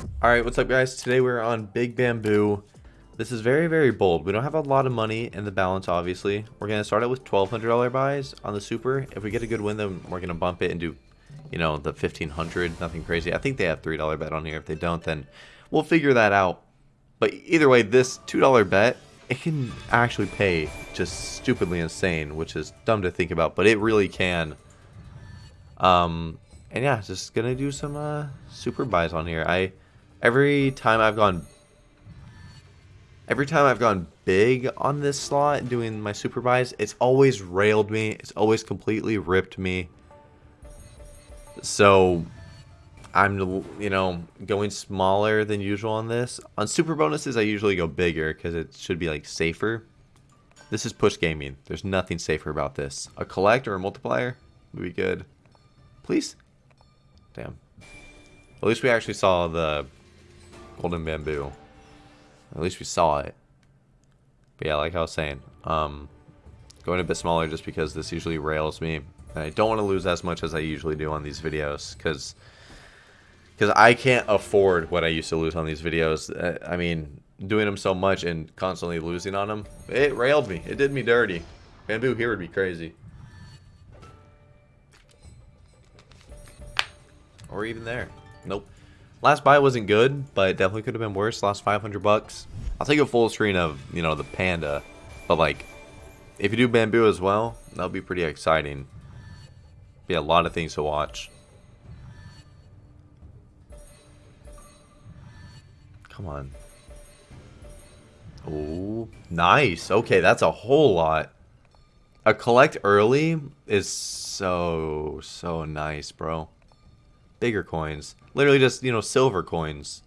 Alright, what's up guys? Today we're on Big Bamboo. This is very, very bold. We don't have a lot of money in the balance, obviously. We're going to start out with $1,200 buys on the Super. If we get a good win, then we're going to bump it and do, you know, the 1500 nothing crazy. I think they have $3 bet on here. If they don't, then we'll figure that out. But either way, this $2 bet, it can actually pay just stupidly insane, which is dumb to think about, but it really can. Um, and yeah, just gonna do some uh, super buys on here. I every time I've gone every time I've gone big on this slot doing my super buys, it's always railed me. It's always completely ripped me. So I'm you know going smaller than usual on this. On super bonuses, I usually go bigger because it should be like safer. This is push gaming. There's nothing safer about this. A collect or a multiplier would be good. Please. Damn. At least we actually saw the golden bamboo. At least we saw it. But yeah, like I was saying, um, going a bit smaller just because this usually rails me. And I don't want to lose as much as I usually do on these videos because because I can't afford what I used to lose on these videos. Uh, I mean, doing them so much and constantly losing on them, it railed me. It did me dirty. Bamboo here would be crazy. Or even there. Nope. Last buy wasn't good, but definitely could have been worse. Lost 500 bucks. I'll take a full screen of, you know, the panda. But, like, if you do bamboo as well, that'll be pretty exciting. Be a lot of things to watch. Come on. Oh, nice. Okay, that's a whole lot. A collect early is so, so nice, bro. Bigger coins. Literally just, you know, silver coins.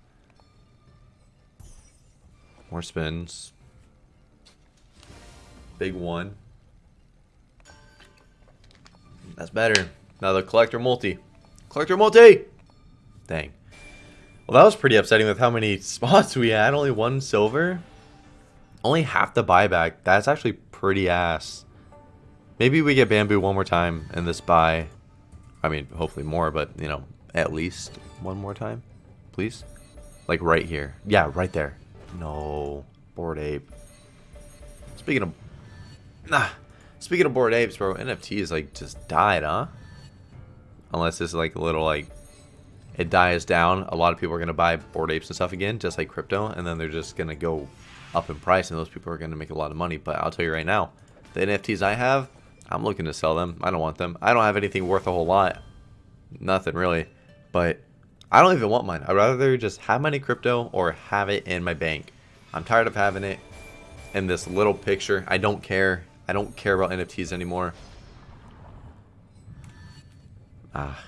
More spins. Big one. That's better. Now the collector multi. Collector multi! Dang. Well, that was pretty upsetting with how many spots we had. Only one silver. Only half the buyback. That's actually pretty ass. Maybe we get bamboo one more time in this buy. I mean, hopefully more, but, you know, at least one more time, please? Like right here. Yeah, right there. No. Bored ape. Speaking of... Nah. Speaking of bored apes, bro, NFTs, like, just died, huh? Unless is, like, a little, like... It dies down. A lot of people are to buy bored apes and stuff again, just like crypto. And then they're just to go up in price, and those people are to make a lot of money. But I'll tell you right now, the NFTs I have, I'm looking to sell them. I don't want them. I don't have anything worth a whole lot. Nothing, really. But I don't even want mine. I'd rather just have money crypto or have it in my bank. I'm tired of having it in this little picture. I don't care. I don't care about NFTs anymore. Ah.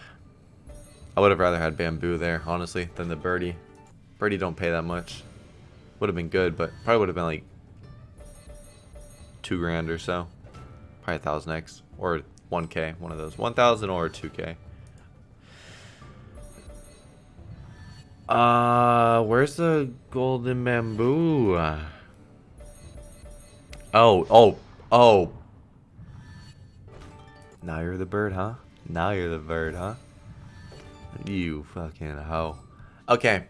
I would have rather had bamboo there, honestly, than the birdie. Birdie don't pay that much. Would have been good, but probably would have been like two grand or so. Probably a thousand X or 1k, one of those. 1,000 or 2k. Uh, where's the golden bamboo? Oh, oh, oh. Now you're the bird, huh? Now you're the bird, huh? You fucking hoe. Okay,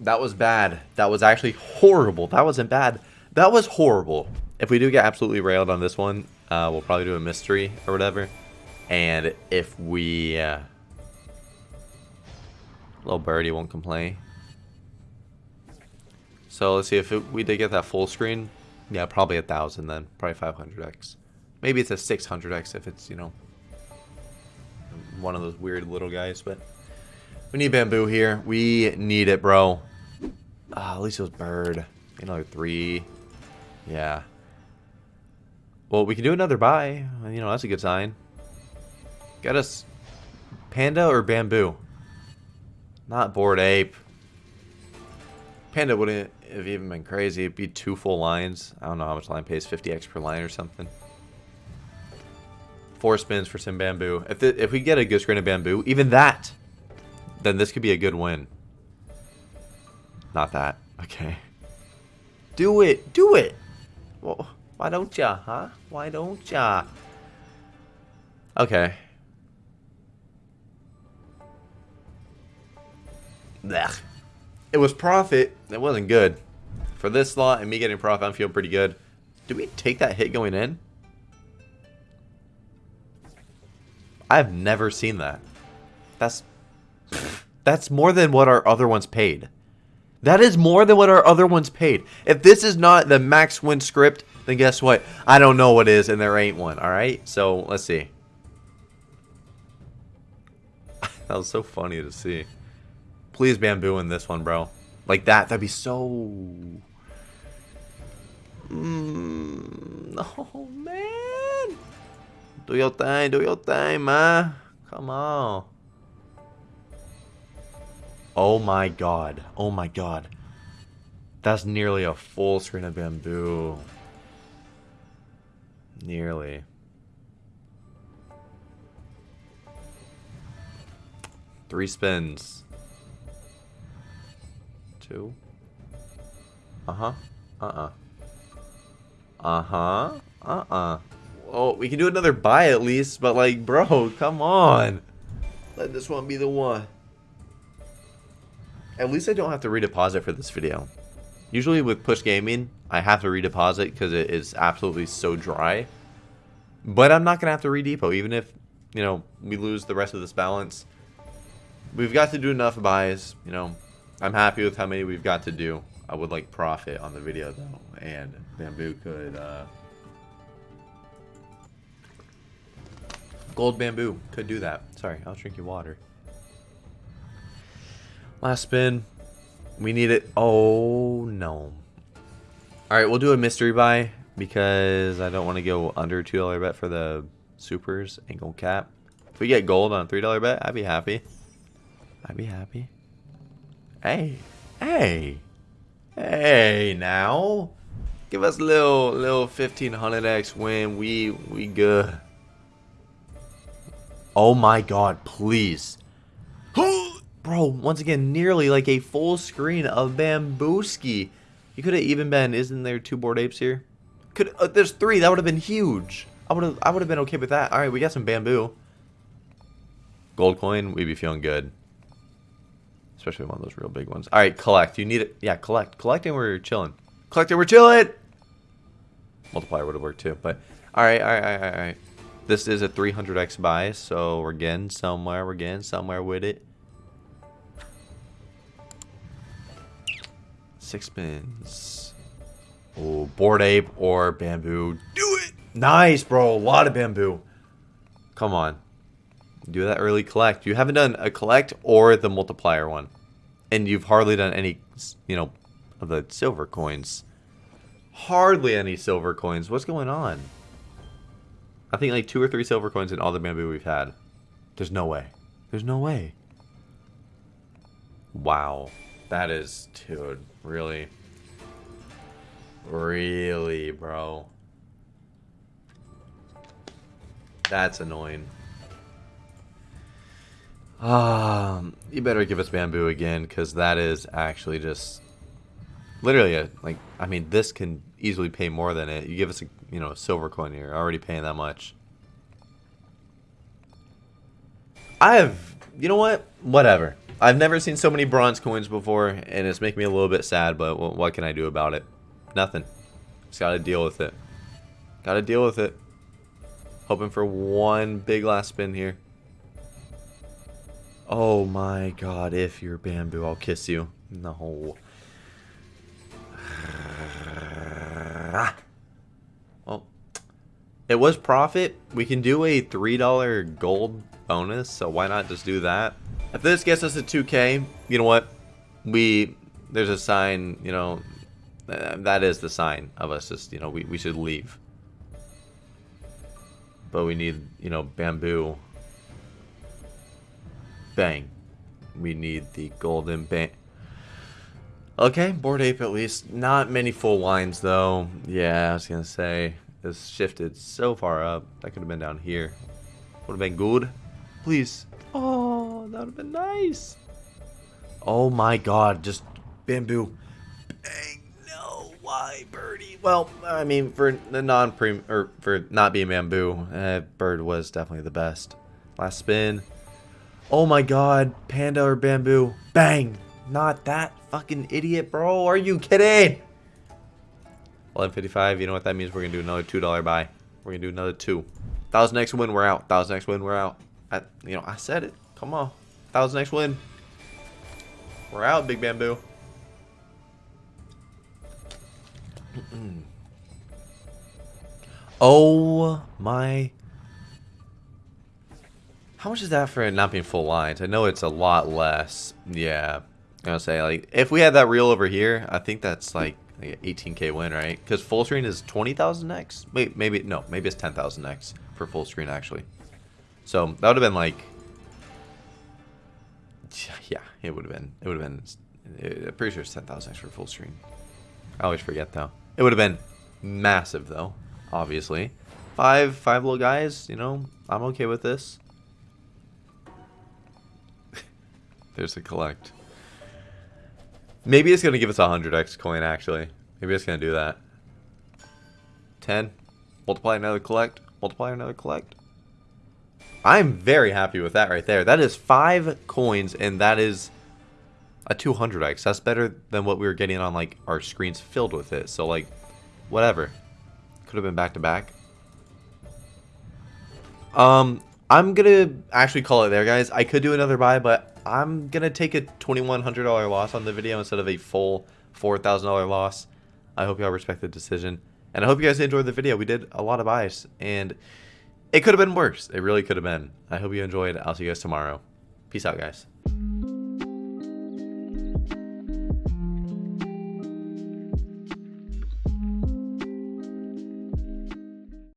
that was bad. That was actually horrible. That wasn't bad. That was horrible. If we do get absolutely railed on this one, uh, we'll probably do a mystery or whatever. And if we... Uh, Little birdie won't complain. So let's see if it, we did get that full screen. Yeah, probably a thousand then. Probably 500x. Maybe it's a 600x if it's, you know, one of those weird little guys. But we need bamboo here. We need it, bro. Ah, at least it was bird. Another three. Yeah. Well, we can do another buy. You know, that's a good sign. Get us panda or bamboo? Not bored ape. Panda wouldn't have even been crazy. It'd be two full lines. I don't know how much line pays. 50x per line or something. Four spins for some bamboo. If, the, if we get a good screen of bamboo, even that, then this could be a good win. Not that. Okay. Do it. Do it. Well, why don't ya, huh? Why don't ya? Okay. Blech. It was profit. It wasn't good. For this slot and me getting profit, I'm feeling pretty good. Did we take that hit going in? I've never seen that. That's that's more than what our other ones paid. That is more than what our other ones paid. If this is not the max win script, then guess what? I don't know what is, and there ain't one. All right. So let's see. that was so funny to see. Please bamboo in this one, bro. Like that. That'd be so. Mm, oh man. Do your thing. Do your thing, man. Come on. Oh my god. Oh my god. That's nearly a full screen of bamboo. Nearly. Three spins. Uh-huh. Uh-uh. Uh-huh. Uh-uh. Oh, we can do another buy at least, but like, bro, come on. Let this one be the one. At least I don't have to redeposit for this video. Usually with push gaming, I have to redeposit because it is absolutely so dry. But I'm not going to have to redepot, even if, you know, we lose the rest of this balance. We've got to do enough buys, you know. I'm happy with how many we've got to do. I would like profit on the video, though. And Bamboo could, uh... Gold Bamboo could do that. Sorry, I'll drink your water. Last spin. We need it. Oh, no. Alright, we'll do a mystery buy because I don't want to go under $2 bet for the supers. Ain't gonna cap. If we get gold on a $3 bet, I'd be happy. I'd be happy. Hey. Hey. Hey, now. Give us a little, little 1500x win. We, we good. Oh my god, please. Bro, once again, nearly like a full screen of Bambooski. You could have even been, isn't there two bored apes here? Could uh, There's three, that would have been huge. I would have I would have been okay with that. Alright, we got some bamboo. Gold coin, we'd be feeling good. Especially one of those real big ones. Alright, collect. You need it. Yeah, collect. Collecting, we're chilling. Collecting, we're chilling! Multiplier would have worked too, but... Alright, alright, alright, alright. This is a 300x buy, so we're getting somewhere. We're getting somewhere with it. Six spins. Oh, bored ape or bamboo. Do it! Nice, bro. A lot of bamboo. Come on. Do that early collect. You haven't done a collect or the multiplier one. And you've hardly done any, you know, of the silver coins. Hardly any silver coins. What's going on? I think like two or three silver coins in all the bamboo we've had. There's no way. There's no way. Wow. That is, dude, really? Really, bro? That's annoying. Um, you better give us bamboo again, because that is actually just literally a like. I mean, this can easily pay more than it. You give us a you know a silver coin here, already paying that much. I have, you know what? Whatever. I've never seen so many bronze coins before, and it's making me a little bit sad, but what can I do about it? Nothing. Just gotta deal with it. Gotta deal with it. Hoping for one big last spin here. Oh my god, if you're bamboo, I'll kiss you. No. Ah. Well, it was profit. We can do a $3 gold bonus, so why not just do that? If this gets us to 2k, you know what? We, there's a sign, you know, that is the sign of us just, you know, we, we should leave. But we need, you know, bamboo. Bang. We need the golden bang. Okay, bored ape at least. Not many full lines though. Yeah, I was gonna say. This shifted so far up. That could have been down here. Would have been good. Please. Oh, that would have been nice. Oh my god, just bamboo. Bang, no, why birdie? Well, I mean, for the non-prem, or for not being bamboo, uh, bird was definitely the best. Last spin. Oh my god, panda or bamboo. Bang. not that fucking idiot, bro. Are you kidding? 1155, you know what that means? We're going to do another $2 buy. We're going to do another two. Was next win, we're out. Was next win, we're out. I, you know, I said it. Come on. Was next win. We're out, Big Bamboo. oh my. How much is that for it not being full lines? I know it's a lot less. Yeah. I gonna say, like, if we had that reel over here, I think that's like, like 18k win, right? Because full screen is 20,000 X? Wait, maybe, no, maybe it's 10,000 X for full screen, actually. So, that would have been like, yeah, it would have been, it would have been, uh, I'm pretty sure it's 10,000 X for full screen. I always forget, though. It would have been massive, though, obviously. Five, five little guys, you know, I'm okay with this. There's a collect. Maybe it's going to give us a 100x coin, actually. Maybe it's going to do that. 10. Multiply another collect. Multiply another collect. I'm very happy with that right there. That is 5 coins, and that is a 200x. That's better than what we were getting on, like, our screens filled with it. So, like, whatever. Could have been back-to-back. -back. Um, I'm going to actually call it there, guys. I could do another buy, but I'm going to take a $2,100 loss on the video instead of a full $4,000 loss. I hope y'all respect the decision. And I hope you guys enjoyed the video. We did a lot of buys. And it could have been worse. It really could have been. I hope you enjoyed. I'll see you guys tomorrow. Peace out, guys.